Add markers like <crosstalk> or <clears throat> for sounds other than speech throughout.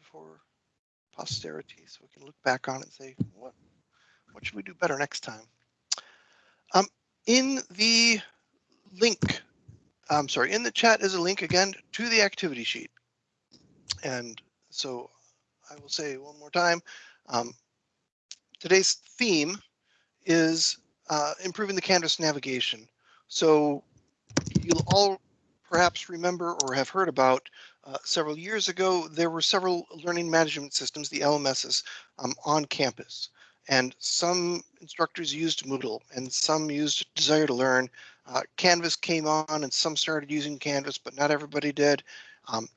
for posterity so we can look back on it and say, what, what should we do better next time? Um, in the link, I'm sorry, in the chat is a link again to the activity sheet. And so I will say one more time, um, today's theme is uh, improving the Canvas navigation. So you'll all perhaps remember or have heard about uh, several years ago, there were several learning management systems, the LMSs, um, on campus. And some instructors used Moodle and some used Desire to Learn. Uh, Canvas came on and some started using Canvas, but not everybody did. Um,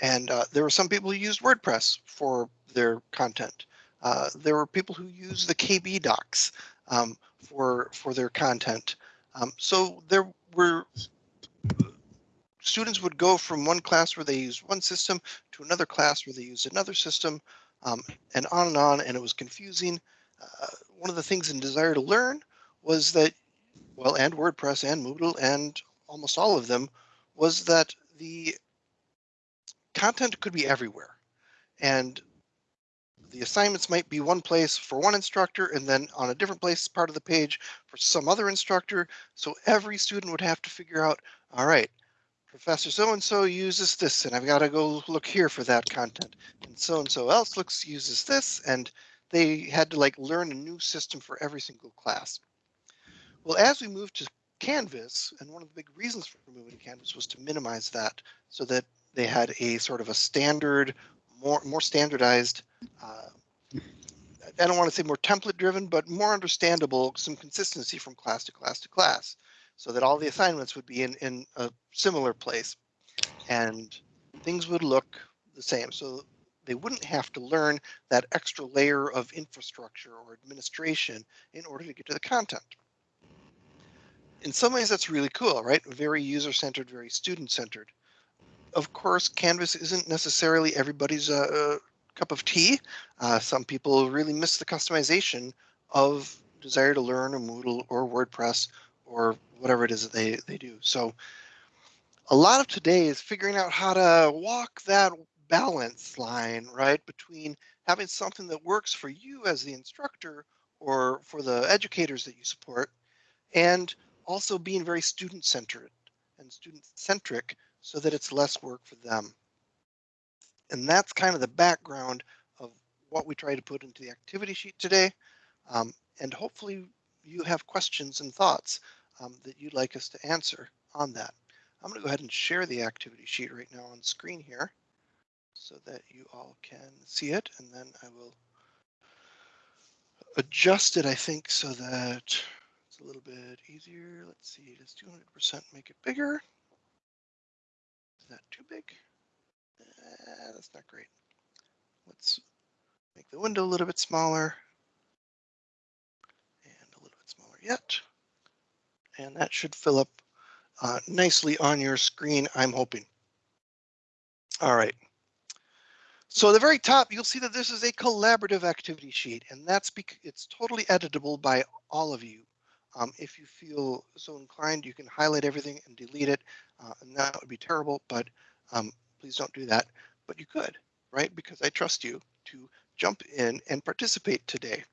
and uh, there were some people who used WordPress for their content. Uh, there were people who used the KB docs um, for for their content. Um, so there were students would go from one class where they used one system to another class where they used another system um, and on and on and it was confusing. Uh, one of the things in Desire to Learn was that, well, and WordPress and Moodle and almost all of them was that the content could be everywhere. And the assignments might be one place for one instructor and then on a different place part of the page for some other instructor. So every student would have to figure out, all right, Professor so-and-so uses this and I've got to go look here for that content. And so-and-so else looks uses this and they had to like learn a new system for every single class. Well, as we moved to Canvas, and one of the big reasons for moving to Canvas was to minimize that so that they had a sort of a standard, more, more standardized, uh, I don't want to say more template driven, but more understandable, some consistency from class to class to class so that all the assignments would be in, in a similar place and things would look the same. So they wouldn't have to learn that extra layer of infrastructure or administration in order to get to the content. In some ways, that's really cool, right? Very user-centered, very student-centered. Of course, Canvas isn't necessarily everybody's uh, uh, cup of tea. Uh, some people really miss the customization of Desire to Learn or Moodle or WordPress or whatever it is that they, they do. So a lot of today is figuring out how to walk that balance line, right, between having something that works for you as the instructor or for the educators that you support, and also being very student centered and student centric so that it's less work for them. And that's kind of the background of what we try to put into the activity sheet today. Um, and hopefully you have questions and thoughts um, that you'd like us to answer on that. I'm going to go ahead and share the activity sheet right now on screen here so that you all can see it and then I will adjust it I think so that it's a little bit easier. Let's see, does 200% make it bigger? Is that too big? That's not great. Let's make the window a little bit smaller and a little bit smaller yet and that should fill up uh, nicely on your screen, I'm hoping. All right. So at the very top, you'll see that this is a collaborative activity sheet, and that's because it's totally editable by all of you. Um, if you feel so inclined, you can highlight everything and delete it, uh, and that would be terrible, but um, please don't do that. But you could, right? Because I trust you to jump in and participate today.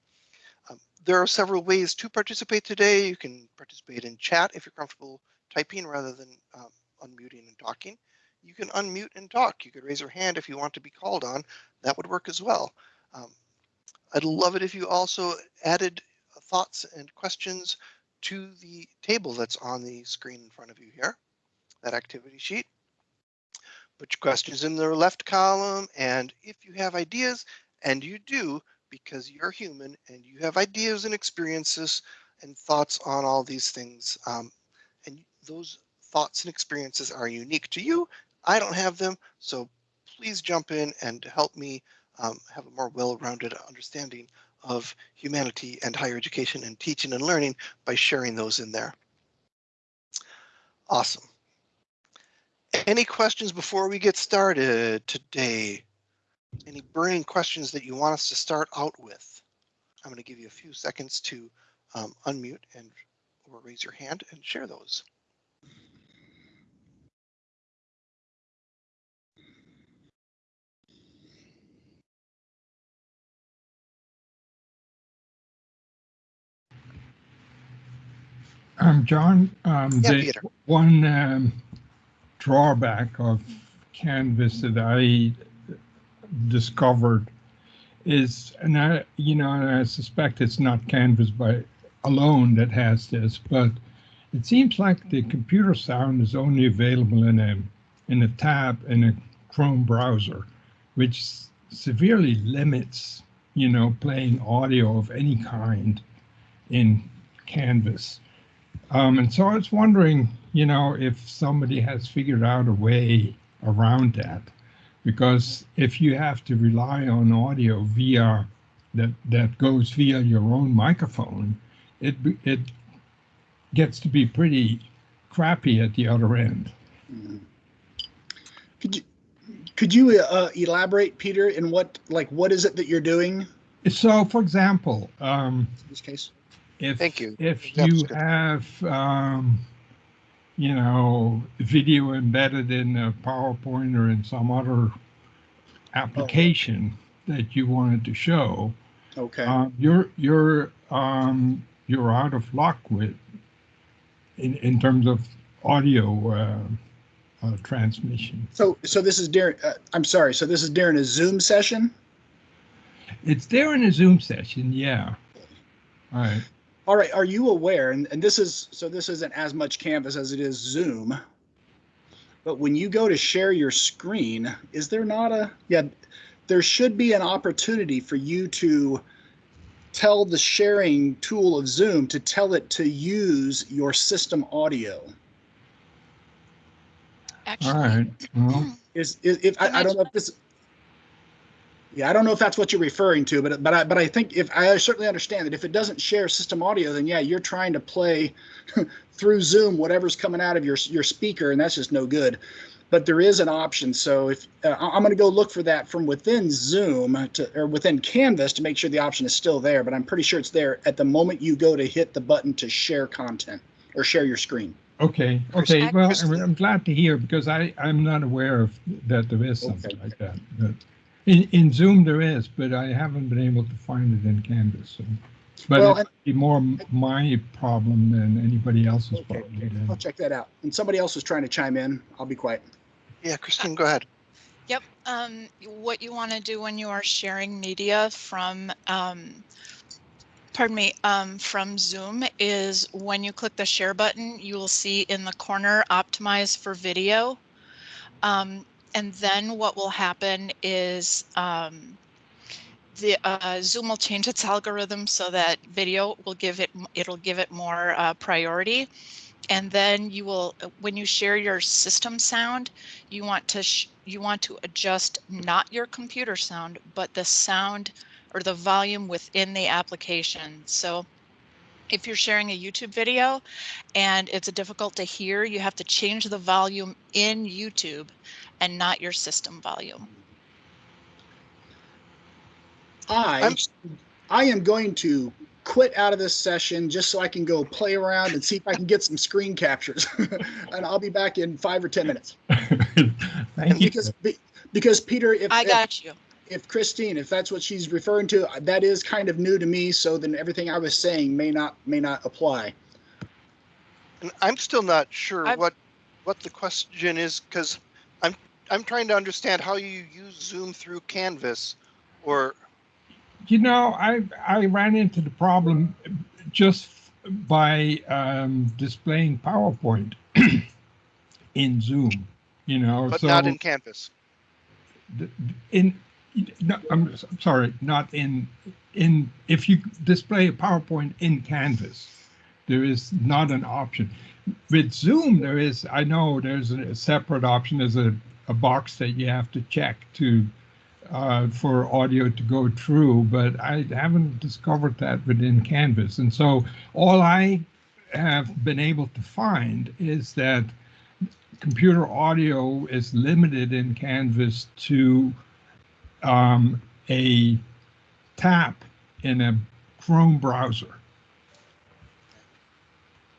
Um, there are several ways to participate today. You can participate in chat if you're comfortable typing rather than um, unmuting and talking. You can unmute and talk. You could raise your hand if you want to be called on. That would work as well. Um, I'd love it if you also added thoughts and questions to the table that's on the screen in front of you here, that activity sheet. Put your questions in the left column, and if you have ideas, and you do, because you're human and you have ideas and experiences and thoughts on all these things. Um, and those thoughts and experiences are unique to you. I don't have them, so please jump in and help me um, have a more well-rounded understanding of humanity and higher education and teaching and learning by sharing those in there. Awesome. Any questions before we get started today? any burning questions that you want us to start out with. I'm going to give you a few seconds to um, unmute and or raise your hand and share those. Um, John, um, yeah, the one um, drawback of Canvas that I discovered is, and I, you know, and I suspect it's not Canvas by alone that has this, but it seems like the computer sound is only available in a in a tab in a Chrome browser, which severely limits, you know, playing audio of any kind in Canvas. Um, and so I was wondering, you know, if somebody has figured out a way around that, because if you have to rely on audio via that that goes via your own microphone, it it gets to be pretty crappy at the other end. Mhm. Could you could you uh, elaborate, Peter, in what like what is it that you're doing So, for example, um, in this case? if Thank you. if Example's you have um, you know video embedded in a PowerPoint or in some other application that you wanted to show, Okay. uh, you're you're um, you're out of luck with in in terms of audio uh, uh, transmission. so so this is during. Uh, I'm sorry. So this is during a Zoom session. It's there in a Zoom session, yeah. All right. All right. Are you aware? And, and this is so this isn't as much Canvas as it is Zoom. But when you go to share your screen, is there not a yeah? There should be an opportunity for you to tell the sharing tool of Zoom to tell it to use your system audio. All Actually, right. Well, Is, is if I, I don't know if this. Yeah, I don't know if that's what you're referring to, but but I but I think if I certainly understand that if it doesn't share system audio, then yeah, you're trying to play <laughs> through Zoom whatever's coming out of your your speaker, and that's just no good. But there is an option, so if uh, I- I'm going to go look for that from within Zoom to or within Canvas to make sure the option is still there. But I'm pretty sure it's there at the moment you go to hit the button to share content or share your screen. Okay, okay. Well, I'm, I'm glad to hear because I, I'm not aware of that there is something Okay. like that. But in, in Zoom there is, but I haven't been able to find it in Canvas. So. But Well, it's be more my problem than anybody else's Okay, problem. I'll check that out. And somebody else was trying to chime in. I'll be quiet. Yeah, Christine, go ahead. Yep. Um, what you want to do when you are sharing media from, um, pardon me, um, from Zoom is when you click the share button, you will see in the corner optimize for video. And then what will happen is um, the uh, Zoom will change its algorithm so that video will give it it'll give it more uh, priority. And then you will, when you share your system sound, you want to you want to adjust not your computer sound but the sound or the volume within the application so if you're sharing a youtube video and it's difficult to hear you have to change the volume in youtube and not your system volume I I'm- I am going to quit out of this session just so I can go play around and see if I can get some screen captures. <laughs> and I'll be back in five or ten minutes. <laughs> Thank you. Because be- because Peter, if i if, got you if Christine, if that's what she's referring to, that is kind of new to me. So then everything I was saying may not may not apply. And I'm still not sure I've- what what the question is because I'm I'm trying to understand how you use Zoom through Canvas, or You know, I I ran into the problem just by um, displaying PowerPoint <clears throat> in Zoom. You know, but so not in Canvas. in no, I'm s- sorry, not in in if you display a PowerPoint in Canvas, there is not an option. With Zoom, there is. I know there's a separate option. There's a, a box that you have to check to uh, for audio to go through, but I haven't discovered that within Canvas. And so all I have been able to find is that computer audio is limited in Canvas to um, a tap in a Chrome browser.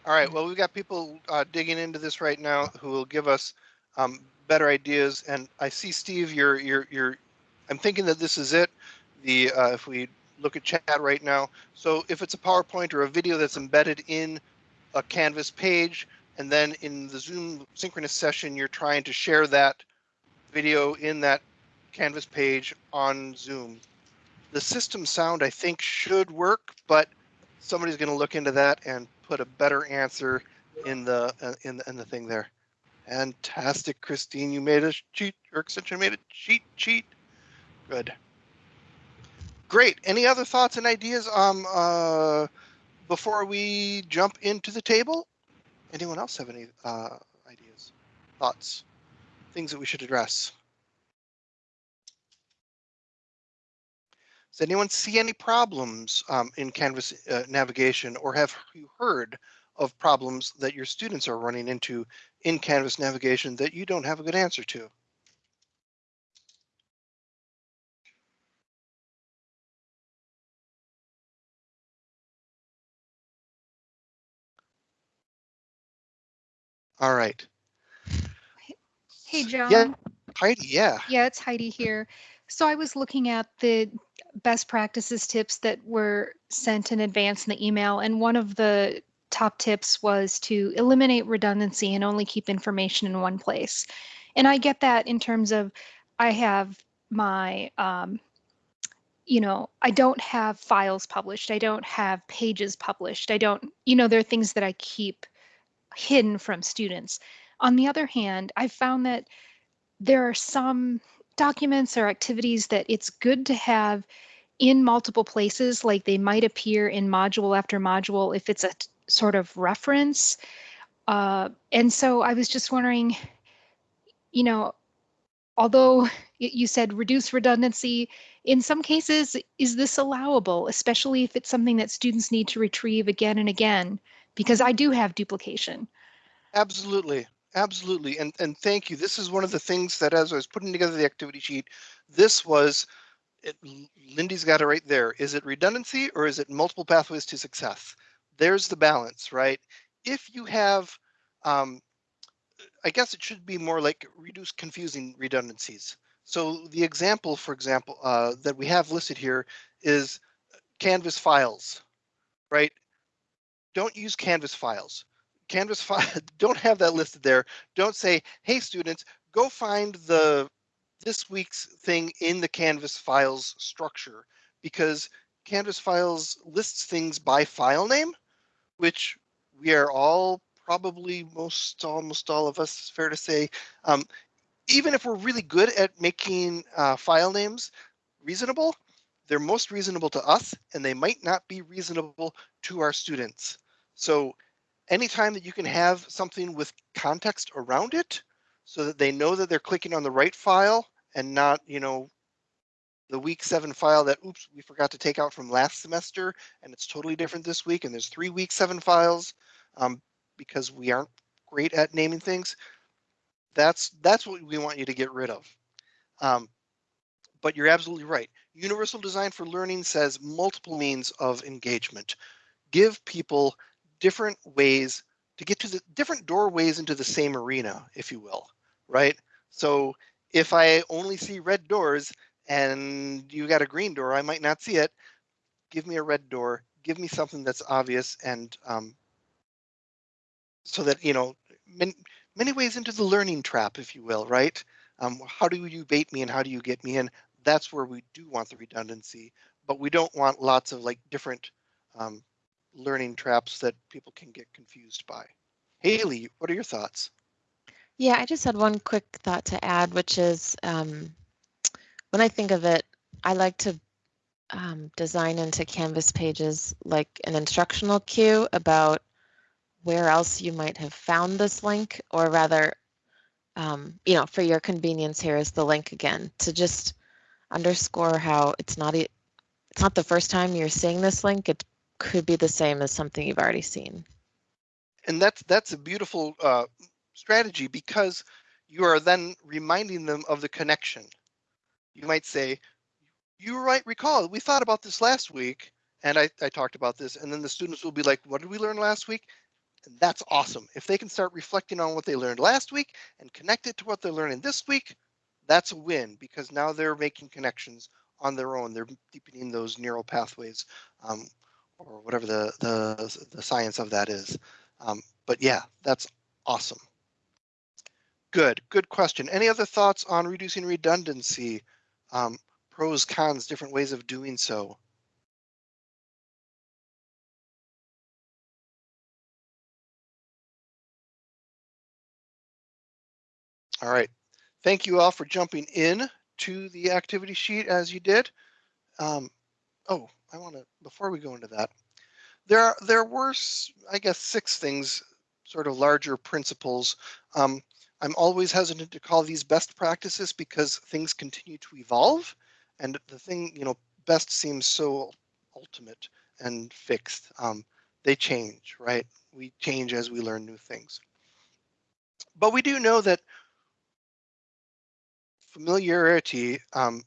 All right. Well, we've got people uh, digging into this right now who will give us um, better ideas. And I see Steve. You're you're you're. I'm thinking that this is it. The uh, if we look at chat right now. So if it's a PowerPoint or a video that's embedded in a Canvas page, and then in the Zoom synchronous session, you're trying to share that video in that Canvas page on Zoom. The system sound, I think, should work, but somebody's going to look into that and put a better answer in the uh, in the, in the thing there. Fantastic, Christine. You made a cheat or extension made a cheat cheat. Good. Great. Any other thoughts and ideas um uh before we jump into the table? Anyone else have any uh ideas, thoughts, things that we should address? Does anyone see any problems um, in Canvas uh, navigation or have you heard of problems that your students are running into in Canvas navigation that you don't have a good answer to? All right. Hey, John. Yeah. Heidi, yeah. Yeah, it's Heidi here. So I was looking at the best practices tips that were sent in advance in the email, and one of the top tips was to eliminate redundancy and only keep information in one place. And I get that in terms of I have my, um, you know, I don't have files published, I don't have pages published, I don't, you know, there are things that I keep hidden from students. On the other hand, I found that there are some documents or activities that it's good to have in multiple places, like they might appear in module after module if it's a sort of reference. Uh, and so I was just wondering, you know, although you said reduce redundancy, in some cases, is this allowable, especially if it's something that students need to retrieve again and again? Because I do have duplication. Absolutely. Absolutely. And and thank you. This is one of the things that as I was putting together the activity sheet, this was it, Lindy's got it right there. Is it redundancy or is it multiple pathways to success? There's the balance, right? If you have, um, I guess it should be more like reduce confusing redundancies. So the example, for example, uh, that we have listed here is Canvas files, right? Don't use Canvas files. Canvas <laughs> don't have that listed there. Don't say, hey, students, go find the this week's thing in the Canvas files structure because Canvas files lists things by file name, which we are all probably most almost all of us fair to say um, even if we're really good at making uh, file names reasonable they're most reasonable to us and they might not be reasonable to our students so anytime that you can have something with context around it so that they know that they're clicking on the right file and not, you know, the week seven file that, oops, we forgot to take out from last semester and it's totally different this week and there's three week seven files um, because we aren't great at naming things. That's that's what we want you to get rid of. Um, but you're absolutely right. Universal Design for Learning says multiple means of engagement. Give people different ways to get to the different doorways into the same arena, if you will, right? So if I only see red doors and you got a green door, I might not see it. Give me a red door. Give me something that's obvious and um, so that, you know, many, many ways into the learning trap, if you will, right? Um, how do you bait me and how do you get me in? That's where we do want the redundancy, but we don't want lots of like different um, learning traps that people can get confused by. Haley, what are your thoughts? Yeah, I just had one quick thought to add, which is um, when I think of it, I like to um, design into Canvas pages like an instructional cue about where else you might have found this link, or rather, um, you know, for your convenience, here is the link again to just underscore how it's not it's not the first time you're seeing this link. It could be the same as something you've already seen. And that's that's a beautiful uh, strategy because you are then reminding them of the connection. You might say, you might recall, we thought about this last week, and I, I talked about this, and then the students will be like, what did we learn last week? And that's awesome. If they can start reflecting on what they learned last week and connect it to what they're learning this week, that's a win because now they're making connections on their own. They're deepening those neural pathways um, or whatever the, the, the science of that is. Um, but yeah, that's awesome. Good, good question. Any other thoughts on reducing redundancy? Um, pros, cons, different ways of doing so? All right. Thank you all for jumping in to the activity sheet as you did. Um, oh, I want to, before we go into that, there are, there were, I guess, six things, sort of larger principles. Um, I'm always hesitant to call these best practices because things continue to evolve. And the thing, you know, best seems so ultimate and fixed. Um, they change, right? We change as we learn new things. But we do know that familiarity, um,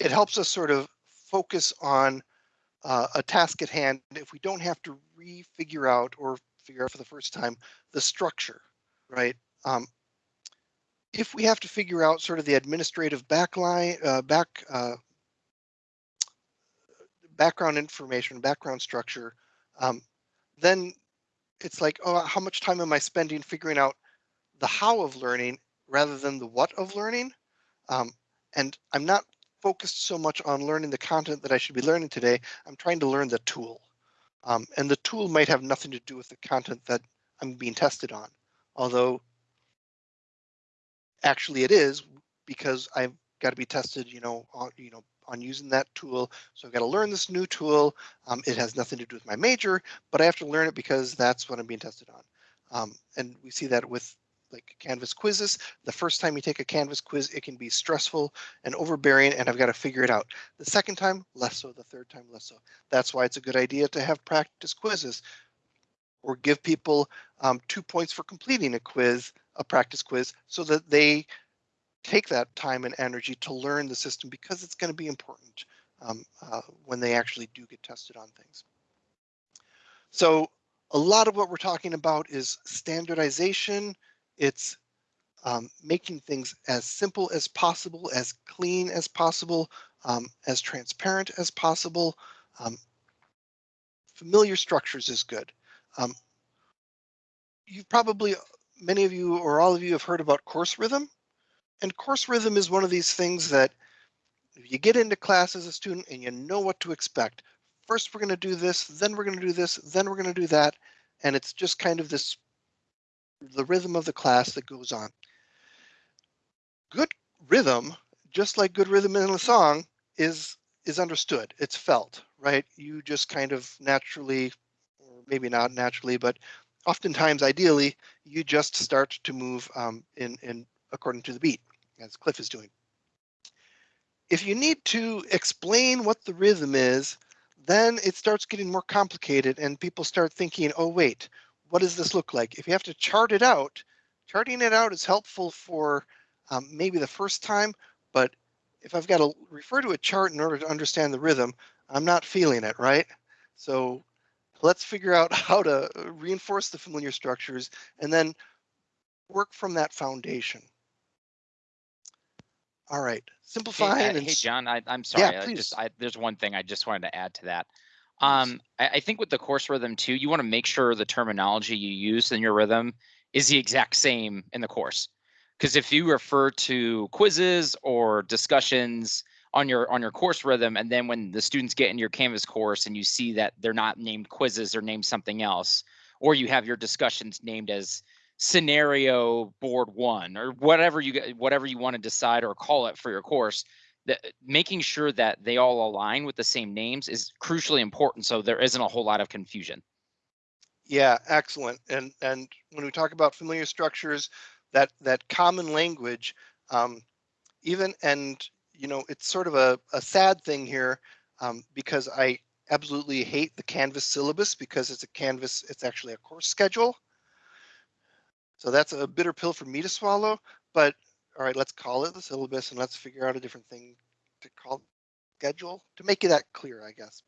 it helps us sort of focus on uh, a task at hand if we don't have to re-figure out or figure out for the first time the structure, right? Um, if we have to figure out sort of the administrative backline, uh, back, uh, background information, background structure, um, then it's like, oh, how much time am I spending figuring out the how of learning rather than the what of learning? Um, and I'm not focused so much on learning the content that I should be learning today. I'm trying to learn the tool. Um, and the tool might have nothing to do with the content that I'm being tested on, although actually it is because I've got to be tested, you know, on, you know, on using that tool. So I've got to learn this new tool. Um, it has nothing to do with my major, but I have to learn it because that's what I'm being tested on. Um, and we see that with like Canvas quizzes. The first time you take a Canvas quiz, it can be stressful and overbearing, and I've got to figure it out. The second time, less so. The third time, less so. That's why it's a good idea to have practice quizzes or give people um, two points for completing a quiz, a practice quiz, so that they take that time and energy to learn the system because it's going to be important um, uh, when they actually do get tested on things. So a lot of what we're talking about is standardization. It's um, making things as simple as possible, as clean as possible, um, as transparent as possible. Um, familiar structures is good. Um, you've probably, many of you or all of you have heard about course rhythm. And course rhythm is one of these things that if you get into class as a student and you know what to expect, first we're going to do this, then we're going to do this, then we're going to do that. And it's just kind of this, the rhythm of the class that goes on. Good rhythm, just like good rhythm in a song, is is understood. It's felt, right? You just kind of naturally, or maybe not naturally, but oftentimes, ideally, you just start to move um, in in according to the beat, as Cliff is doing. If you need to explain what the rhythm is, then it starts getting more complicated and people start thinking, oh, wait, what does this look like? If you have to chart it out, charting it out is helpful for um, maybe the first time, but if I've got to refer to a chart in order to understand the rhythm, I'm not feeling it, right? So let's figure out <laughs> how to reinforce the familiar structures and then work from that foundation. All right, simplifying. Hey, uh, and hey, John, I, I'm sorry. I please. just, I, there's one thing I just wanted to add to that. Um, I, I think with the course rhythm too, you want to make sure the terminology you use in your rhythm is the exact same in the course. Because if you refer to quizzes or discussions on your on your course rhythm, and then when the students get in your Canvas course and you see that they're not named quizzes or named something else, or you have your discussions named as scenario board one or whatever you whatever you want to decide or call it for your course that making sure that they all align with the same names is crucially important so there isn't a whole lot of confusion Yeah, excellent. And and when we talk about familiar structures, that that common language, um, even and you know, it's sort of a, a sad thing here um, because I absolutely hate the Canvas syllabus because it's a Canvas, it's actually a course schedule. So that's a bitter pill for me to swallow. But all right, let's call it the syllabus and let's figure out a different thing to call schedule to make it that clear, I guess.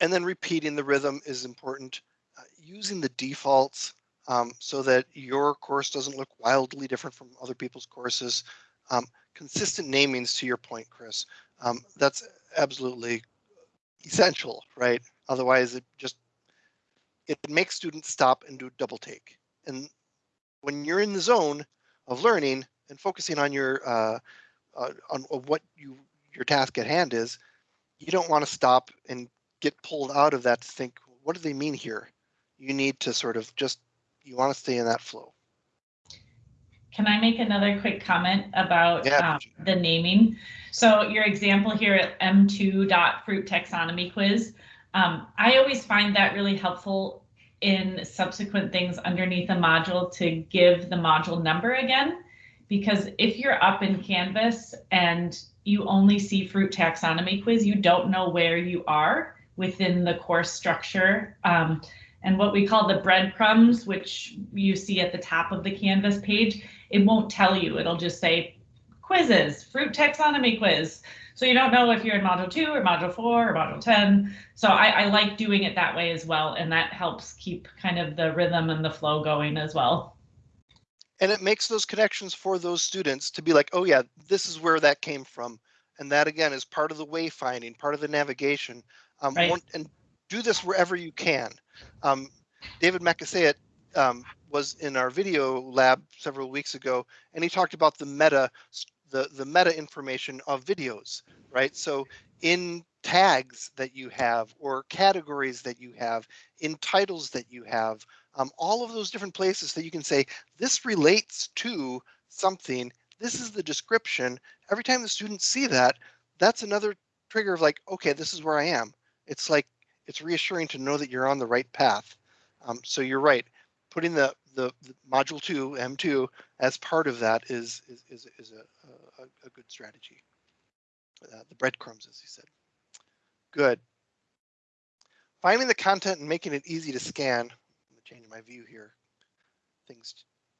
And then repeating the rhythm is important. Uh, using the defaults um, so that your course doesn't look wildly different from other people's courses. Um, consistent namings to your point, Chris. Um, that's absolutely essential, right? Otherwise, it just it makes students stop and do double take. And when you're in the zone of learning and focusing on your uh, uh, on what you your task at hand is, you don't want to stop and get pulled out of that to think, what do they mean here? You need to sort of just you want to stay in that flow. Can I make another quick comment about Yeah. um, the naming? So your example here at M2 dot fruit taxonomy quiz, um, I always find that really helpful in subsequent things underneath a module to give the module number again. Because if you're up in Canvas and you only see fruit taxonomy quiz, you don't know where you are within the course structure. Um, and what we call the breadcrumbs, which you see at the top of the Canvas page, it won't tell you. It'll just say quizzes, fruit taxonomy quiz. So you don't know if you're in module two or module four or module 10. So I, I like doing it that way as well. And that helps keep kind of the rhythm and the flow going as well. and it makes those connections for those students to be like, oh yeah, this is where that came from. And that again is part of the wayfinding, part of the navigation. Um, Right. one- and do this wherever you can. Um, David Makasayat um, was in our video lab several weeks ago, and he talked about the meta, the, the meta information of videos, right? So in tags that you have or categories that you have, in titles that you have, um, all of those different places that you can say, this relates to something. This is the description. Every time the students see that, that's another trigger of like, okay, this is where I am. It's like, it's reassuring to know that you're on the right path. Um, so you're right. Putting the, the, the module two, M2, as part of that is, is, is, is a, a, a good strategy. Uh, the breadcrumbs, as you said. Good. Finding the content and making it easy to scan. I'm changing my view here. Things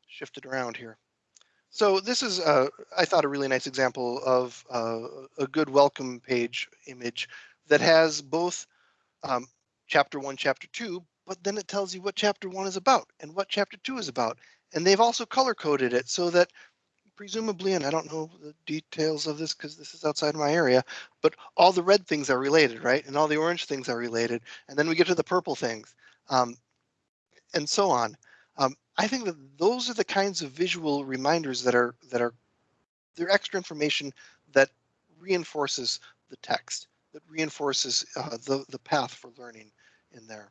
shifted around here. So this is, uh, I thought, a really nice example of uh, a good welcome page image that has both um, chapter one, chapter two, but then it tells you what chapter one is about and what chapter two is about. And they've also color coded it so that presumably, and I don't know the details of this because this is outside of my area, but all the red things are related, right? And all the orange things are related. And then we get to the purple things um, and so on. Um, I think that those are the kinds of visual reminders that are that are they're extra information that reinforces the text, that reinforces uh, the the path for learning in there.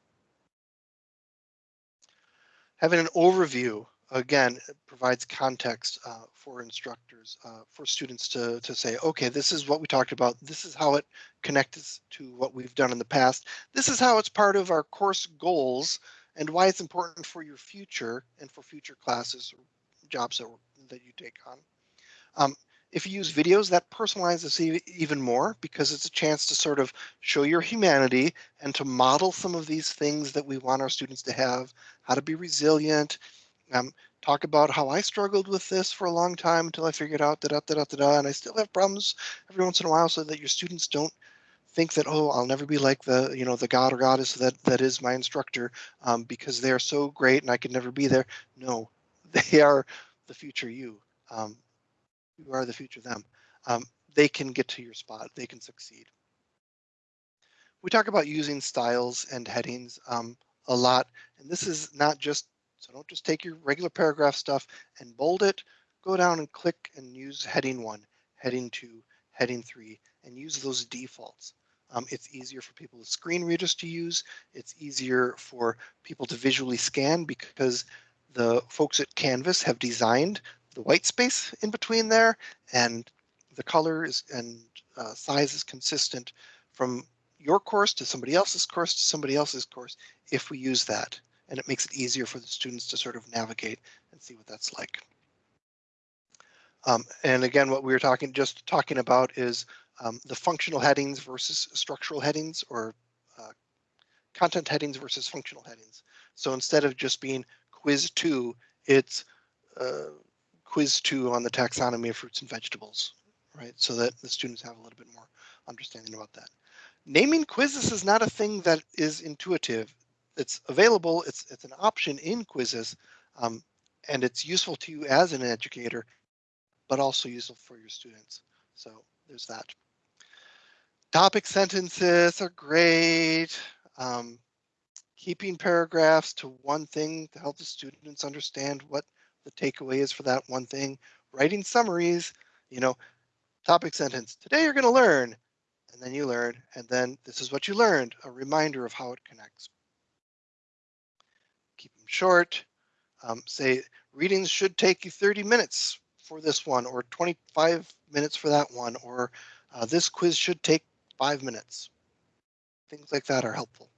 Having an overview again provides context uh, for instructors, uh, for students to to say, okay, this is what we talked about. This is how it connects to what we've done in the past. This is how it's part of our course goals and why it's important for your future and for future classes or jobs that, that you take on. Um, if you use videos, that personalizes even more because it's a chance to sort of show your humanity and to model some of these things that we want our students to have, how to be resilient, um, talk about how I struggled with this for a long time until I figured out da da da da da, and I still have problems every once in a while so that your students don't think that oh I'll never be like the you know the god or goddess that that is my instructor um, because they are so great and I could never be there. No, <laughs> they are the future you. Um, you are the future them. Um, they can get to your spot. They can succeed. We talk about using styles and headings um, a lot, and this is not just so don't just take your regular paragraph stuff and bold it. Go down and click and use heading one, heading two, heading three, and use those defaults. Um, it's easier for people with screen readers to use. It's easier for people to visually scan because the folks at Canvas have designed the white space in between there and the color is and uh, size is consistent from your course to somebody else's course to somebody else's course if we use that. And it makes it easier for the students to sort of navigate and see what that's like. Um, and again, what we were talking just talking about is um, the functional headings versus structural headings or uh, content headings versus functional headings. So instead of just being quiz two, it's uh, quiz two on the taxonomy of fruits and vegetables, right? So that the students have a little bit more understanding about that. Naming quizzes is not a thing that is intuitive. It's available, it's, it's an option in quizzes, um, and it's useful to you as an educator, but also useful for your students. So there's that. Topic sentences are great. Um, keeping paragraphs to one thing to help the students understand what the takeaway is for that one thing, writing summaries, you know, topic sentence, today you're going to learn, and then you learn, and then this is what you learned, a reminder of how it connects. Keep them short. Um, say readings should take you 30 minutes for this one or 25 minutes for that one, or uh, this quiz should take five minutes. Things like that are helpful.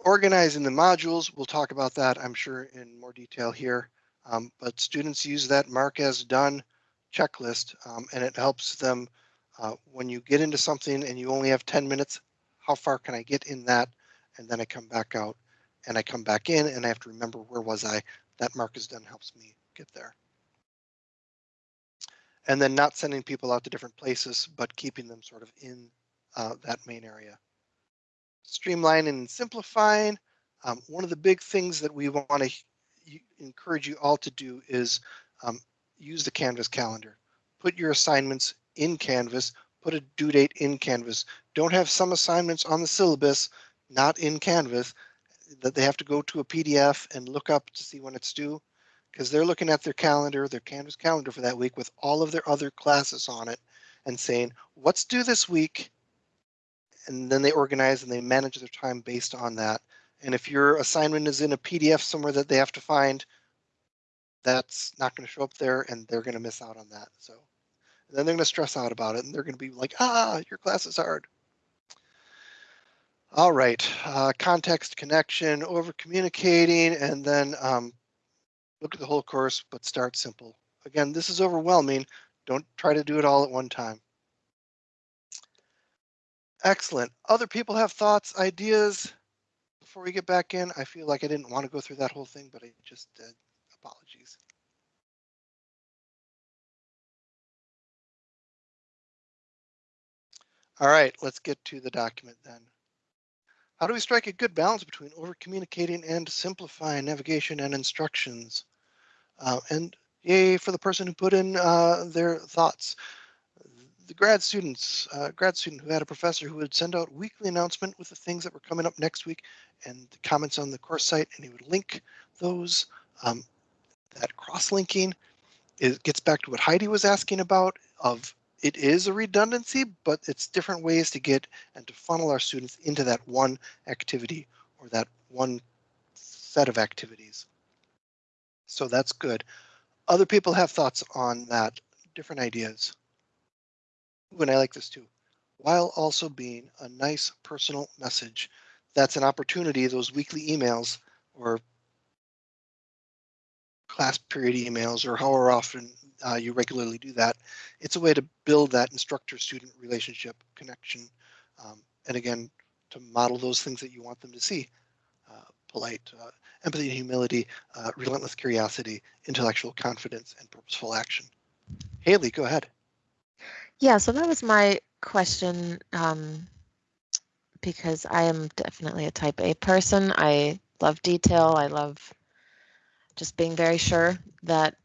Organizing the modules, we'll talk about that, I'm sure, in more detail here. Um, but students use that mark as done checklist, um, and it helps them uh, when you get into something and you only have 10 minutes, how far can I get in that? And then I come back out and I come back in and I have to remember where was I? That mark is done helps me get there. And then not sending people out to different places, but keeping them sort of in uh, that main area. Streamlining and simplifying. Um, one of the big things that we want to encourage you all to do is um, use the Canvas calendar. Put your assignments in Canvas, put a due date in Canvas. Don't have some assignments on the syllabus, not in Canvas, that they have to go to a PDF and look up to see when it's due because they're looking at their calendar, their Canvas calendar for that week with all of their other classes on it and saying, what's due this week? And then they organize and they manage their time based on that. And if your assignment is in a PDF somewhere that they have to find, that's not going to show up there and they're going to miss out on that. So then they're going to stress out about it and they're going to be like, ah, your class is hard. All right, uh, context connection, over communicating, and then um, look at the whole course, but start simple. Again, this is overwhelming. Don't try to do it all at one time. Excellent. Other people have thoughts, ideas before we get back in. I feel like I didn't want to go through that whole thing, but I just did. Apologies. All right, let's get to the document then. How do we strike a good balance between over communicating and simplifying navigation and instructions? Uh, and yay for the person who put in uh, their thoughts. The grad students, uh, grad student who had a professor who would send out weekly announcement with the things that were coming up next week and the comments on the course site, and he would link those. Um, that cross-linking it gets back to what Heidi was asking about of it is a redundancy, but it's different ways to get and to funnel our students into that one activity or that one set of activities. So that's good. Other people have thoughts on that, different ideas. And I like this too. While also being a nice personal message. That's an opportunity, those weekly emails or class period emails or however often uh, you regularly do that. It's a way to build that instructor-student relationship connection. Um, and again, to model those things that you want them to see. Uh, polite, uh, empathy and humility, uh, relentless curiosity, intellectual confidence, and purposeful action. Haley, go ahead. Yeah, so that was my question um, because I am definitely a type A person. I love detail. I love just being very sure that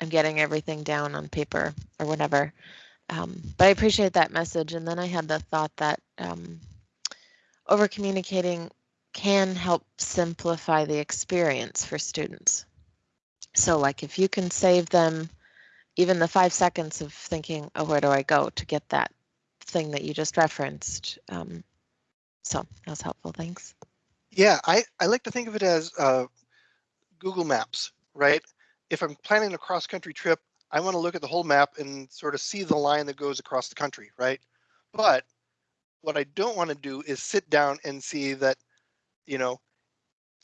I'm getting everything down on paper or whatever. Um, but I appreciate that message. And then I had the thought that um, over communicating can help simplify the experience for students. So like if you can save them even the five seconds of thinking, oh, where do I go to get that thing that you just referenced? Um, so that was helpful. Thanks. Yeah, I, I like to think of it as uh, Google Maps, right? If I'm planning a cross country trip, I want to look at the whole map and sort of see the line that goes across the country, right? But what I don't want to do is sit down and see that, you know,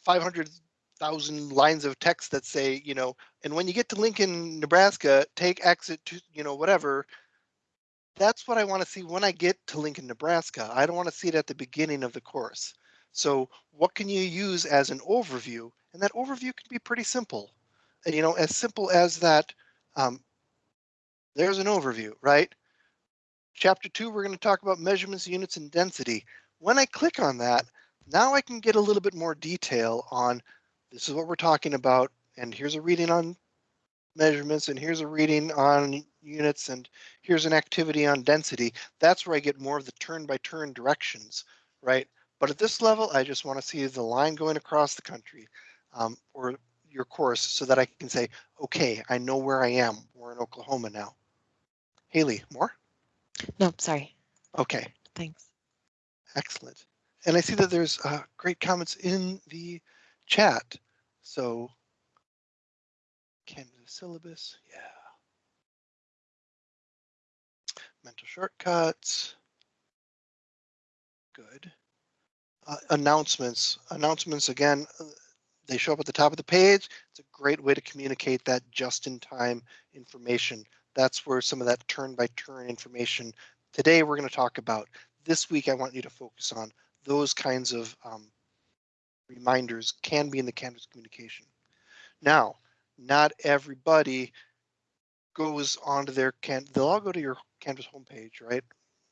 500,000 lines of text that say, you know, and when you get to Lincoln, Nebraska, take exit to, you know, whatever. That's what I want to see when I get to Lincoln, Nebraska. I don't want to see it at the beginning of the course. So what can you use as an overview? And that overview can be pretty simple. You know, as simple as that, um, there's an overview, right? Chapter two, we're going to talk about measurements, units, and density. When I click on that, now I can get a little bit more detail on this is what we're talking about, and here's a reading on measurements, and here's a reading on units, and here's an activity on density. That's where I get more of the turn by turn directions, right? But at this level, I just want to see the line going across the country um, or your course so that I can say, okay, I know where I am. We're in Oklahoma now. Haley, more? No, sorry. Okay, Thanks. excellent. And I see that there's uh, great comments in the chat. So Canvas syllabus, yeah. Mental shortcuts. Good. Uh, announcements, announcements again, uh, they show up at the top of the page. It's a great way to communicate that just-in-time information. That's where some of that turn-by-turn information. Today we're going to talk about. This week I want you to focus on those kinds of um, reminders can be in the Canvas communication. Now, not everybody goes onto their can. They'll all go to your Canvas homepage, right?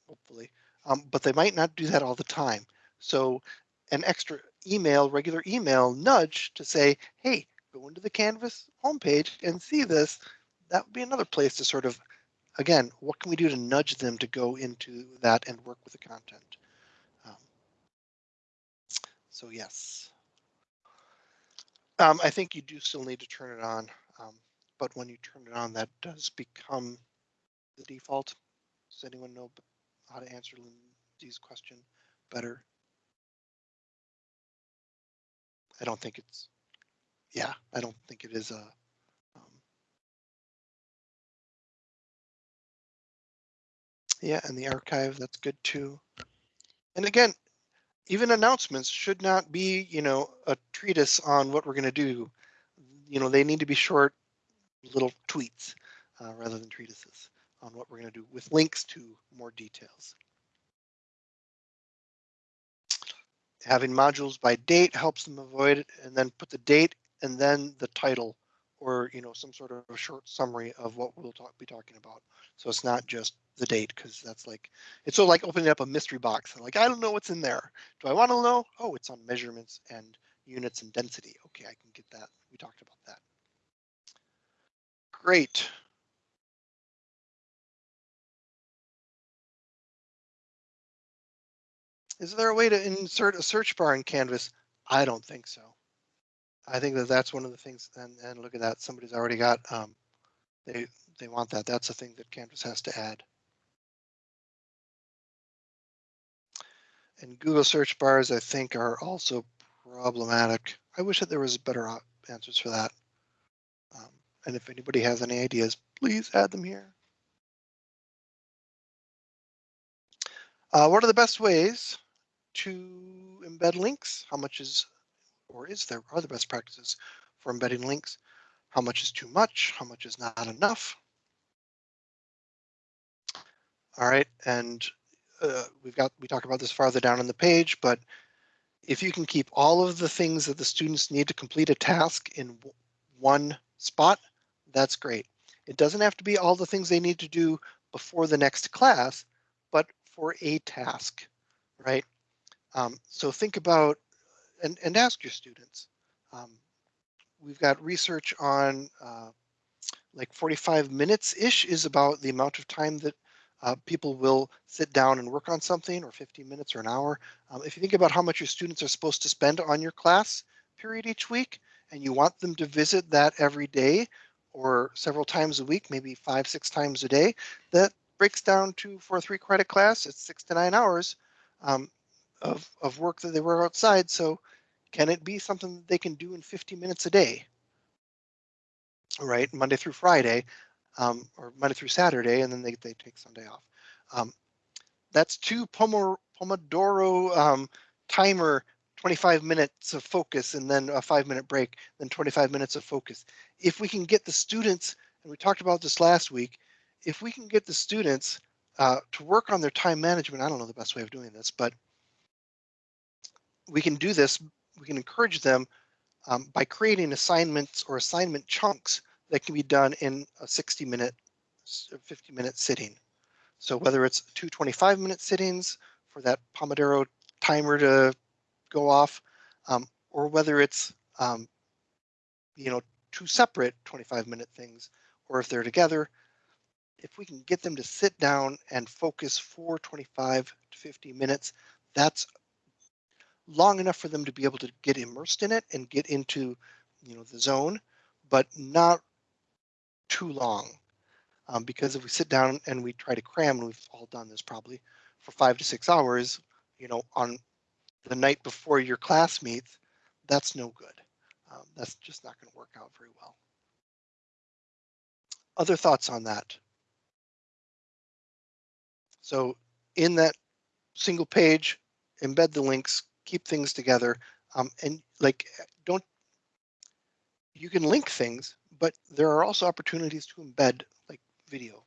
Hopefully, um, but they might not do that all the time. So, an extra email, regular email nudge to say, "Hey, go into the Canvas homepage and see this." That would be another place to sort of, again, what can we do to nudge them to go into that and work with the content? Um, so yes. Um, I think you do still need to turn it on, um, but when you turn it on, that does become the default. Does anyone know how to answer Lindsay's question better? I don't think it's, yeah, I don't think it is a. um, Yeah, and the archive, that's good too. And again, even announcements should not be, you know, a treatise on what we're going to do. You know, they need to be short little tweets uh, rather than treatises on what we're going to do with links to more details. Having modules by date helps them avoid it and then put the date and then the title or, you know, some sort of a short summary of what we'll talk, be talking about. So it's not just the date because that's like, it's of like opening up a mystery box. Like, I don't know what's in there. Do I want to know? Oh, it's on measurements and units and density. Okay, I can get that. We talked about that. Great. Is there a way to insert a search bar in Canvas? I don't think so. I think that that's one of the things, and, and look at that, somebody's already got, um, they, they want that. That's a thing that Canvas has to add. And Google search bars, I think, are also problematic. I wish that there was better answers for that. Um, and if anybody has any ideas, please add them here. Uh, what are the best ways to embed links? How much is, or is there, are the best practices for embedding links? How much is too much? How much is not enough? All right, and uh, we've got, we talk about this farther down on the page, but if you can keep all of the things that the students need to complete a task in one spot, that's great. It doesn't have to be all the things they need to do before the next class, but for a task, right? Um, so think about and, and ask your students. Um, we've got research on uh, like 45 minutes ish is about the amount of time that uh, people will sit down and work on something or 15 minutes or an hour. Um, if you think about how much your students are supposed to spend on your class period each week, and you want them to visit that every day or several times a week, maybe five, six times a day, that breaks down to for a three credit class, it's six to nine hours um, of, of work that they were outside. So can it be something that they can do in 50 minutes a day? Right, Monday through Friday, um, or Monday through Saturday, and then they, they take Sunday off. Um, that's two Pomo- Pomodoro um, timer, 25 minutes of focus, and then a five minute break, then 25 minutes of focus. If we can get the students, and we talked about this last week, if we can get the students uh, to work on their time management, I don't know the best way of doing this, but we can do this, we can encourage them um, by creating assignments or assignment chunks that can be done in a 60 minute, 50 minute sitting. So whether it's two 25 minute sittings for that Pomodoro timer to go off, um, or whether it's, um, you know, two separate 25 minute things, or if they're together, if we can get them to sit down and focus for 25 to 50 minutes, that's long enough for them to be able to get immersed in it and get into, you know, the zone, but not too long. Um, because if we sit down and we try to cram, and we've all done this probably for five to six hours, you know, on the night before your class meets, that's no good. Um, that's just not going to work out very well. Other thoughts on that? So in that single page, embed the links, keep things together, um, and like don't. You can link things, but there are also opportunities to embed like video.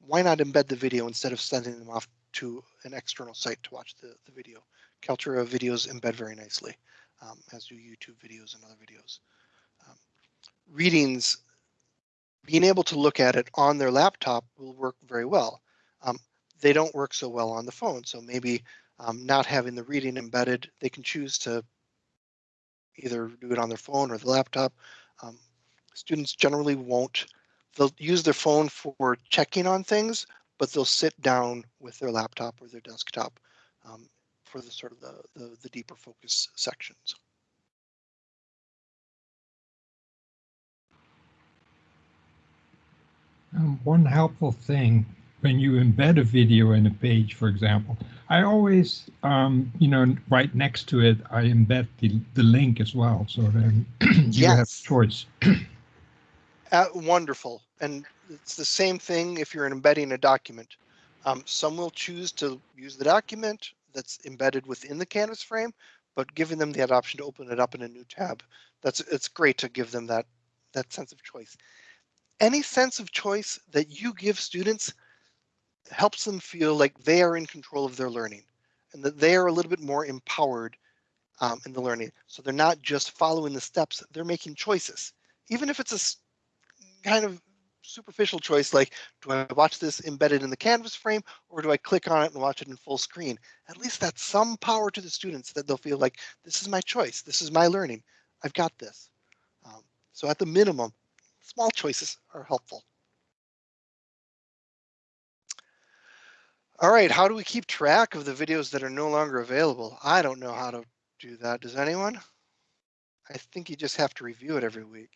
Why not embed the video instead of sending them off to an external site to watch the, the video? Kaltura videos embed very nicely, um, as do YouTube videos and other videos. Um, readings, being able to look at it on their laptop will work very well. Um, they don't work so well on the phone, so maybe um, not having the reading embedded, they can choose to either do it on their phone or the laptop. Um, students generally won't, they'll use their phone for checking on things, but they'll sit down with their laptop or their desktop um, for the sort of the, the, the deeper focus sections. Um, one helpful thing when you embed a video in a page, for example, I always, um, you know, right next to it, I embed the, the link as well. So then <clears throat> you have choice. <clears throat> Uh, wonderful. And it's the same thing if you're embedding a document. Um, some will choose to use the document that's embedded within the Canvas frame, but giving them that option to open it up in a new tab, that's it's great to give them that that sense of choice. Any sense of choice that you give students helps them feel like they are in control of their learning and that they are a little bit more empowered um, in the learning. So they're not just following the steps, they're making choices. Even if it's a kind of superficial choice like, do I watch this embedded in the Canvas frame or do I click on it and watch it in full screen? At least that's some power to the students that they'll feel like, this is my choice, this is my learning, I've got this. Um, so at the minimum, small choices are helpful. All right, how do we keep track of the videos that are no longer available? I don't know how to do that. Does anyone? I think you just have to review it every week.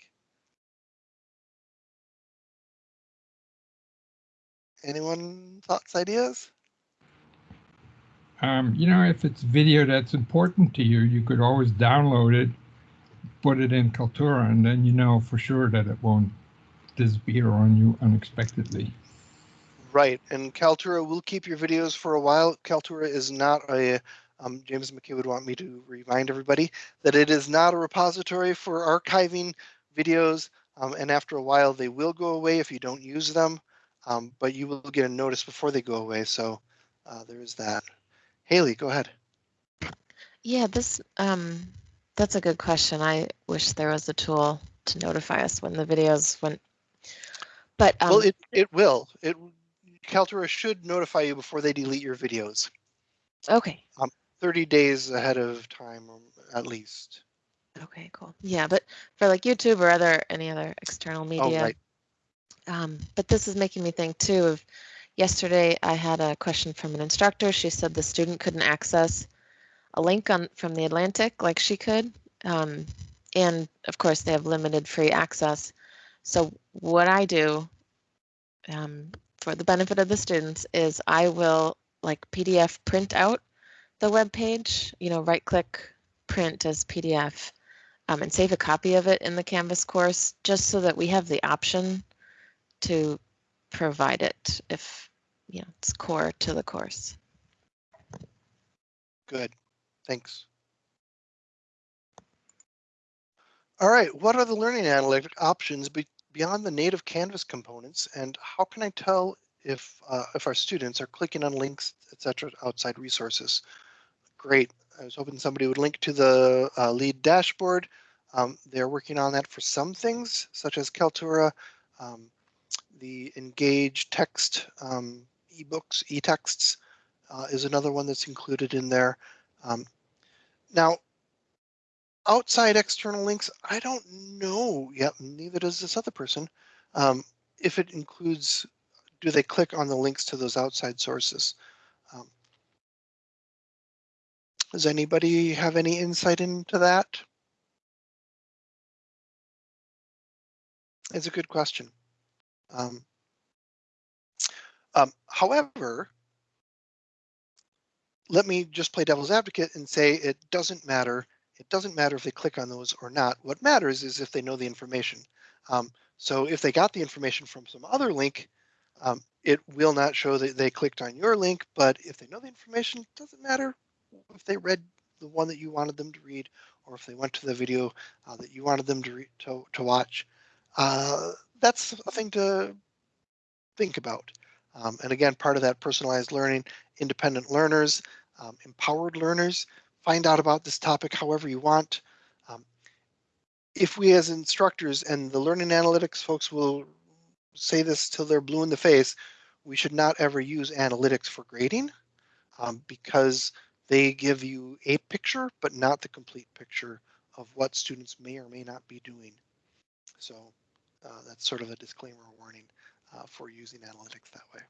Anyone thoughts, ideas? Um, you know, if it's video that's important to you, you could always download it, put it in Kaltura, and then you know for sure that it won't disappear on you unexpectedly. Right, and Kaltura will keep your videos for a while. Kaltura is not a, um, James McKay would want me to remind everybody that it is not a repository for archiving videos. Um, and after a while, they will go away if you don't use them, um, but you will get a notice before they go away. So uh, there is that. Haley, go ahead. Yeah, this, um, that's a good question. I wish there was a tool to notify us when the videos went. But, well, um, it, it will. It Kaltura should notify you before they delete your videos, okay, 30 days ahead of time, at least. okay, cool. Yeah, but for like YouTube or other, any other external media. Oh, media. right. Um, but this is making me think too of yesterday I had a question from an instructor. She said the student couldn't access a link on from the Atlantic like she could. Um, and of course they have limited free access. So what I do um, for the benefit of the students is I will like PDF print out the web page, you know, right click print as PDF um, and save a copy of it in the Canvas course just so that we have the option to provide it if you know it's core to the course. Good, thanks. All right, what are the learning analytic options beyond the native Canvas components, and how can I tell if uh, if our students are clicking on links, etc., outside resources? Great. I was hoping somebody would link to the uh, lead dashboard. Um, they're working on that for some things, such as Kaltura, um, the Engage text um, ebooks, e-texts uh, is another one that's included in there. Um, now, outside external links, I don't know yet, neither does this other person, um, if it includes, do they click on the links to those outside sources? Um, Does anybody have any insight into that? It's a good question. Um, um, however, let me just play devil's advocate and say it doesn't matter. It doesn't matter if they click on those or not. What matters is if they know the information. Um, so if they got the information from some other link, um, it will not show that they clicked on your link, but if they know the information, it doesn't matter if they read the one that you wanted them to read or if they went to the video uh, that you wanted them to, to, to watch. Uh, that's a thing to think about. Um, and again, part of that personalized learning, independent learners, um, empowered learners, find out about this topic however you want. Um, if we as instructors and the learning analytics folks will say this till they're blue in the face, we should not ever use analytics for grading um, because they give you a picture, but not the complete picture of what students may or may not be doing. So uh, that's sort of a disclaimer warning uh, for using analytics that way.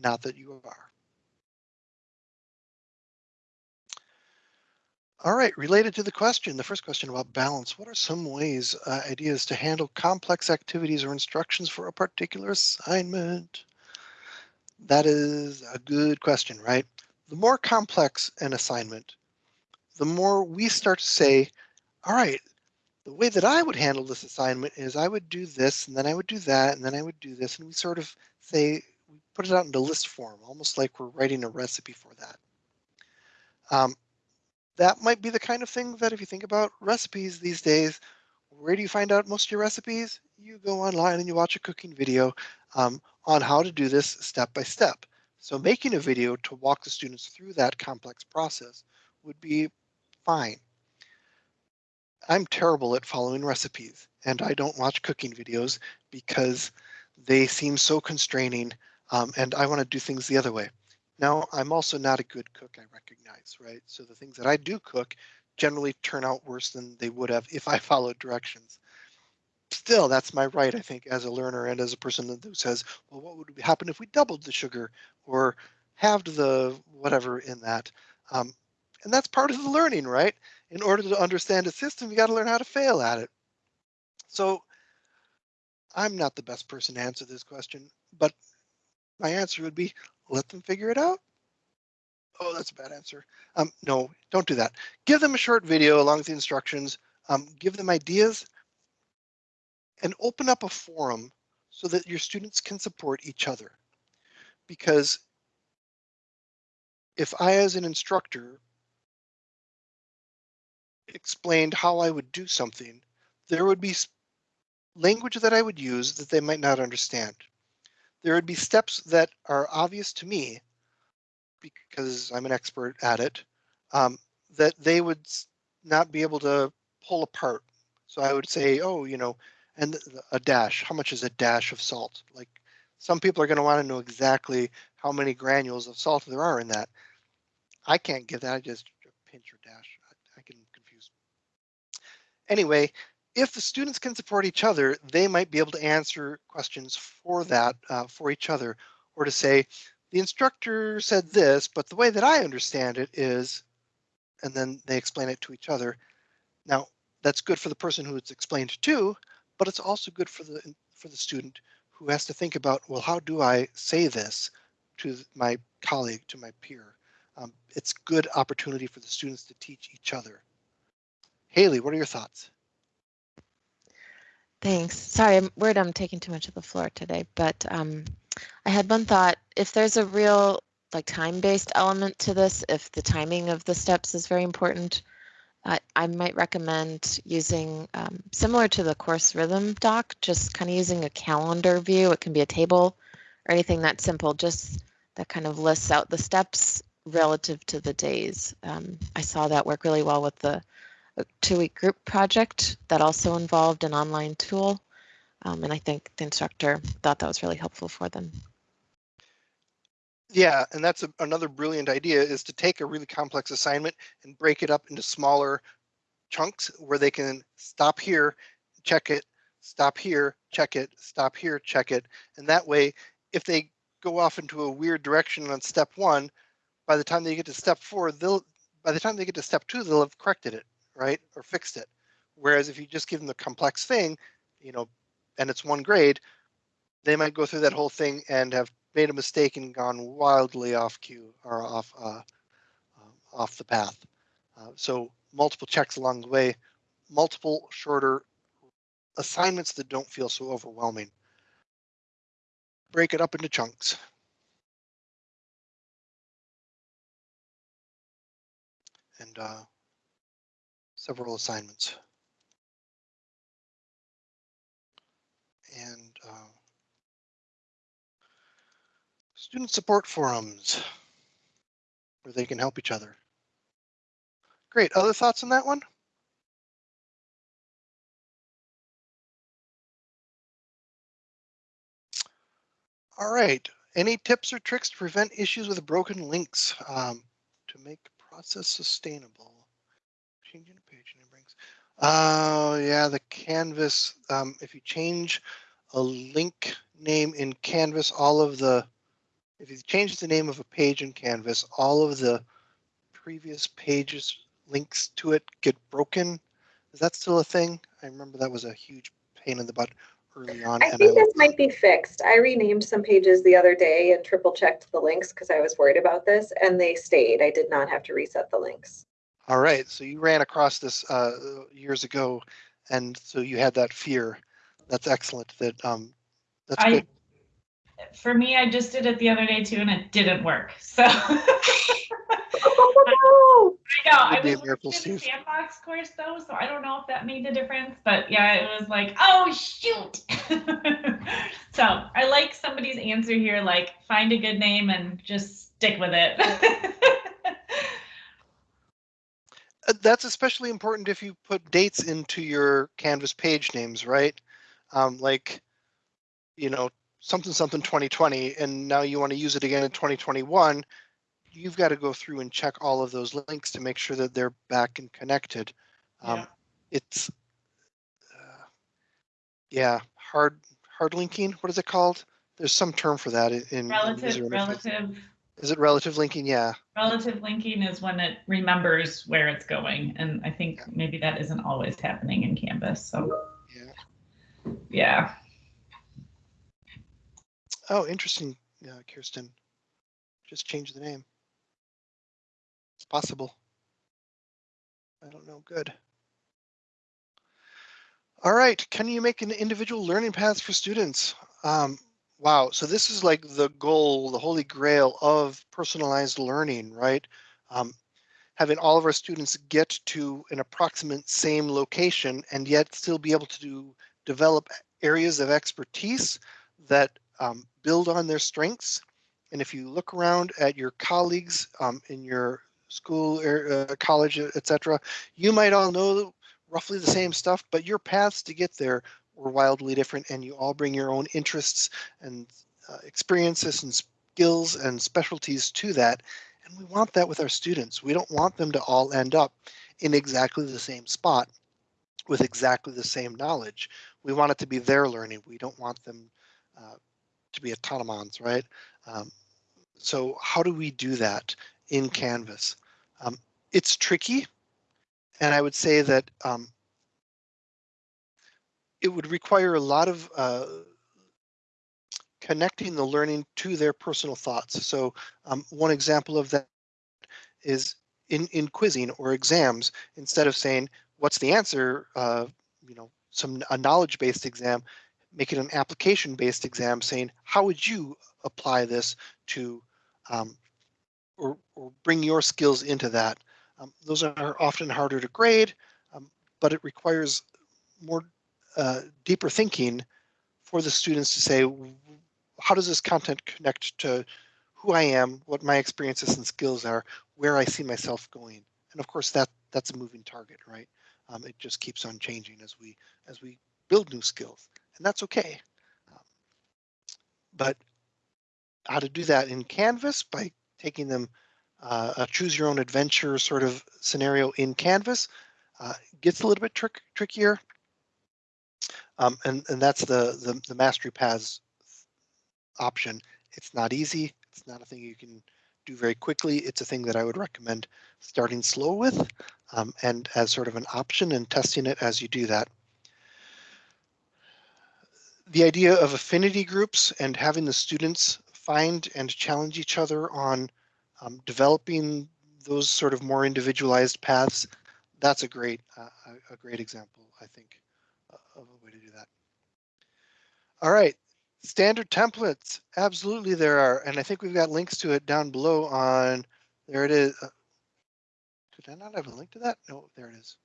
Not that you are. All right, related to the question, the first question about balance, what are some ways, uh, ideas to handle complex activities or instructions for a particular assignment? That is a good question, right? The more complex an assignment, the more we start to say, all right, the way that I would handle this assignment is I would do this and then I would do that and then I would do this. And we sort of say, we put it out into list form, almost like we're writing a recipe for that. Um, that might be the kind of thing that if you think about recipes these days, where do you find out most of your recipes? You go online and you watch a cooking video um, on how to do this step by step. So making a video to walk the students through that complex process would be fine. I'm terrible at following recipes and I don't watch cooking videos because they seem so constraining um, and I want to do things the other way. Now, I'm also not a good cook, I recognize, right? So the things that I do cook generally turn out worse than they would have if I <laughs> followed directions. Still, that's my right, I think, as a learner and as a person who says, well, what would happen if we doubled the sugar or halved the whatever in that? Um, and that's part of the learning, right? In order to understand a system, you got to learn how to fail at it. So I'm not the best person to answer this question, but my answer would be let them figure it out. Oh, that's a bad answer. Um, no, don't do that. Give them a short video along with the instructions. Um, give them ideas and open up a forum so that your students can support each other. Because if I, as an instructor, explained how I would do something, there would be language that I would use that they might not understand there would be steps that are obvious to me because I'm an expert at it, um, that they would not be able to pull apart. So I would say, oh, you know, and a dash, how much is a dash of salt? Like some people are going to want to know exactly how many granules of salt there are in that. I can't give that, I just pinch or dash. I, I can confuse. Anyway, if the students can support each other, they might be able to answer questions for that, uh, for each other, or to say, the instructor said this, but the way that I understand it is, and then they explain it to each other. Now, that's good for the person who it's explained to, but it's also good for the for the student who has to think about, well, how do I say this to my colleague, to my peer? Um, it's good opportunity for the students to teach each other. Haley, what are your thoughts? Thanks. Sorry, I'm worried I'm taking too much of the floor today, but um, I had one thought. If there's a real like time-based element to this, if the timing of the steps is very important, uh, I might recommend using um, similar to the course rhythm doc, just kind of using a calendar view. It can be a table or anything that simple, just that kind of lists out the steps relative to the days. Um, I saw that work really well with the a two-week group project that also involved an online tool. Um, and I think the instructor thought that was really helpful for them. Yeah, and that's a, another brilliant idea is to take a really complex assignment and break it up into smaller chunks where they can stop here, check it, stop here, check it, stop here, check it. And that way, if they go off into a weird direction on step one, by the time they get to step four, they'll by the time they get to step two, they'll have corrected it, right, or fixed it. Whereas if you just give them the complex thing, you know, and it's one grade, they might go through that whole thing and have made a mistake and gone wildly off cue or off uh, um, off the path. Uh, so multiple checks along the way, multiple shorter assignments that don't feel so overwhelming. Break it up into chunks. And uh, several assignments. And uh, student support forums where they can help each other. Great. Other thoughts on that one? All right. Any tips or tricks to prevent issues with broken links um, to make process sustainable? Changing a page name brings. Oh, yeah, the Canvas. Um, if you change a link name in Canvas, all of the, if you change the name of a page in Canvas, all of the previous pages links to it get broken. Is that still a thing? I remember that was a huge pain in the butt early on. I and think this might be fixed. I renamed some pages the other day and triple checked the links because I was worried about this and they stayed. I did not have to reset the links. All right, so you ran across this uh, years ago, and so you had that fear. That's excellent. That um, that's I, good. for me, I just did it the other day too, and it didn't work. So Oh, <laughs> I know I be a was miracle, in the sandbox course though, so I don't know if that made the difference. But yeah, it was like, oh shoot. <laughs> so I like somebody's answer here, like find a good name and just stick with it. <laughs> Uh, That's especially important if you put dates into your Canvas page names, right? Um, like, you know, something something 2020, and now you want to use it again in 2021. You've got to go through and check all of those links to make sure that they're back and connected. Um, Yeah. It's, uh, yeah, hard hard linking. What is it called? There's some term for that in, in relative, interface. relative, Is it relative linking? Yeah. relative linking is when it remembers where it's going, and I think maybe that isn't always happening in Canvas. So Yeah. yeah. Oh, interesting, uh, Kirsten. Just change the name. It's possible. I don't know. Good. All right. Can you make an individual learning paths for students? Um, wow. So this is like the goal, the holy grail of personalized learning, right? Um, having all of our students get to an approximate same location and yet still be able to do, develop areas of expertise that um, build on their strengths. And if you look around at your colleagues um, in your school, or, uh, college, etc., you might all know roughly the same stuff, but your paths to get there were wildly different, and you all bring your own interests and uh, experiences and skills and specialties to that. And we want that with our students. We don't want them to all end up in exactly the same spot with exactly the same knowledge. We want it to be their learning. We don't want them uh, to be autonomons, right? Um, so how do we do that in Canvas? Um, it's tricky, and I would say that um, it would require a lot of uh, connecting the learning to their personal thoughts. So um, one example of that is in, in quizzing or exams, instead of saying, what's the answer, uh, you know, some a knowledge-based exam, make it an application-based exam saying, how would you apply this to um, or, or bring your skills into that? Um, those are often harder to grade, um, but it requires more uh, deeper thinking for the students to say, how does this content connect to who I am, what my experiences and skills are, where I see myself going? And of course, that that's a moving target, right? Um, it just keeps on changing as we as we build new skills, and that's okay. Um, but how to do that in Canvas by taking them uh, a choose your own adventure sort of scenario in Canvas uh, gets a little bit trick, trickier. Um, and, and that's the, the, the mastery paths option. It's not easy. It's not a thing you can do very quickly. It's a thing that I would recommend starting slow with um, and as sort of an option and testing it as you do that. The idea of affinity groups and having the students find and challenge each other on um, developing those sort of more individualized paths, that's a great, uh, a, great example, I think, of a way to do that. All right, standard templates, absolutely there are, and I think we've got links to it down below on, there it is. Did I not have a link to that? No, there it is.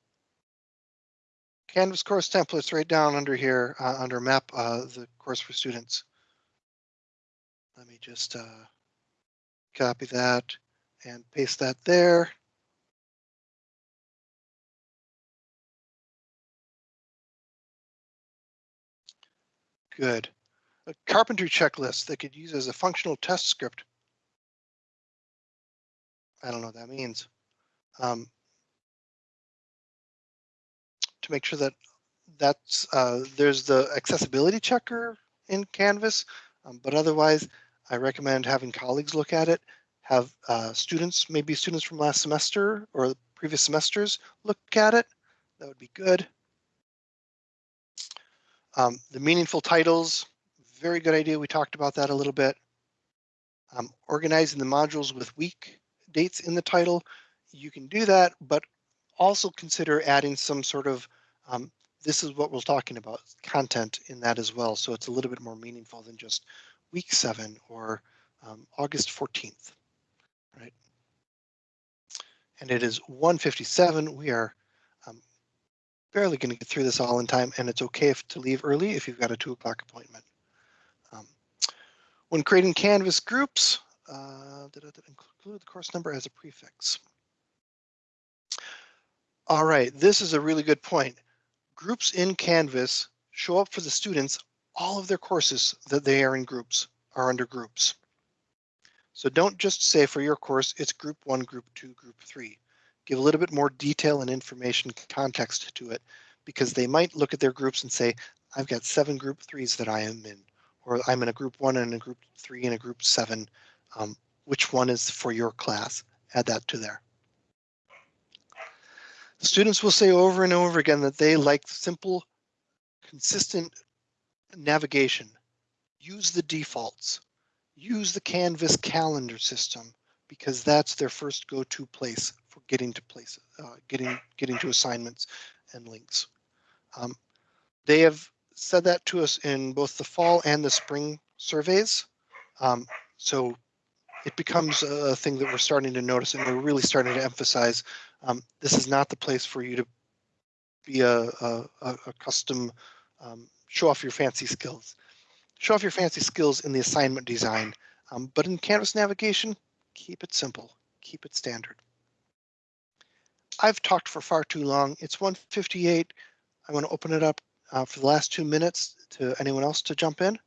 Canvas course templates right down under here, uh, under map, uh, the course for students. Let me just uh, copy that and paste that there. Good. A carpentry checklist that could use as a functional test script. I don't know what that means. Um, to make sure that that's uh, there's the accessibility checker in Canvas, um, but otherwise I recommend having colleagues look at it, have uh, students, maybe students from last semester or previous semesters look at it. That would be good. Um, the meaningful titles, very good idea. We talked about that a little bit. Um, organizing the modules with week dates in the title. You can do that, but also consider adding some sort of, um, this is what we're talking about, content in that as well. So it's a little bit more meaningful than just week seven or um, August 14th, right? And it is 157. We are barely going to get through this all in time, and it's okay if, to leave early if you've got a two o'clock appointment. Um, when creating Canvas groups, uh, include the course number as a prefix? All right, this is a really good point. Groups in Canvas show up for the students. All of their courses that they are in groups are under groups. So don't just say for your course, it's group one, group two, group three. Give a little bit more detail and information context to it because they might look at their groups and say, I've got seven group threes that I am in, or I'm in a group one and a group three and a group seven. Um, which one is for your class? Add that to there. Students will say over and over again that they like simple, consistent navigation. Use the defaults. Use the Canvas calendar system because that's their first go-to place for getting to places, uh, getting getting to assignments and links. Um, they have said that to us in both the fall and the spring surveys. Um, so it becomes a thing that we're starting to notice and we're really starting to emphasize um, this is not the place for you to be a, a, a custom um, show off your fancy skills. Show off your fancy skills in the assignment design, um, but in Canvas navigation, keep it simple, keep it standard. I've talked for far too long. It's 158. I want to open it up uh, for the last two minutes to anyone else to jump in.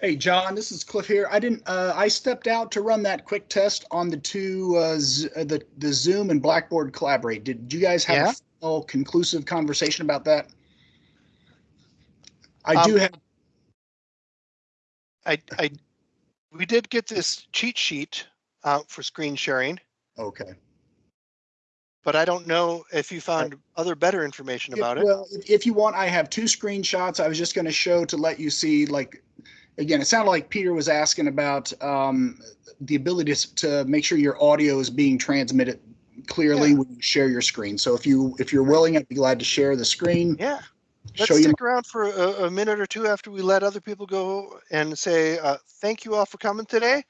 Hey, John, this is Cliff here. I didn't, uh, I stepped out to run that quick test on the two, uh, uh, the, the Zoom and Blackboard Collaborate. Did you guys have Yeah. a full conclusive conversation about that? I do Um, have, I, I, we did get this cheat sheet uh, for screen sharing, okay. but I don't know if you found other better information about it. Well, if, if you want, I have two screenshots. I was just going to show to let you see, like, again, it sounded like Peter was asking about um, the ability to, to make sure your audio is being transmitted clearly Yeah. when you share your screen. So if you if you're willing, I'd be glad to share the screen. Yeah. Let's stick around for a, a minute or two after we let other people go and say, uh, thank you all for coming today.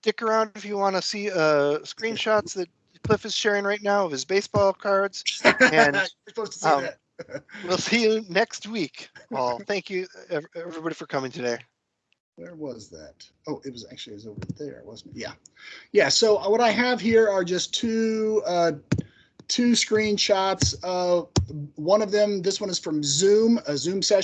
Stick around if you want to see uh, screenshots that Cliff is sharing right now of his baseball cards. And, <laughs> You're supposed to see um. <laughs> We'll see you next week. All thank you, everybody, for coming today. Where was that? Oh, it was actually it was over there, wasn't it? Yeah, yeah. So uh, what I have here are just two uh, two screenshots. Uh, one of them, this one is from Zoom, a Zoom session.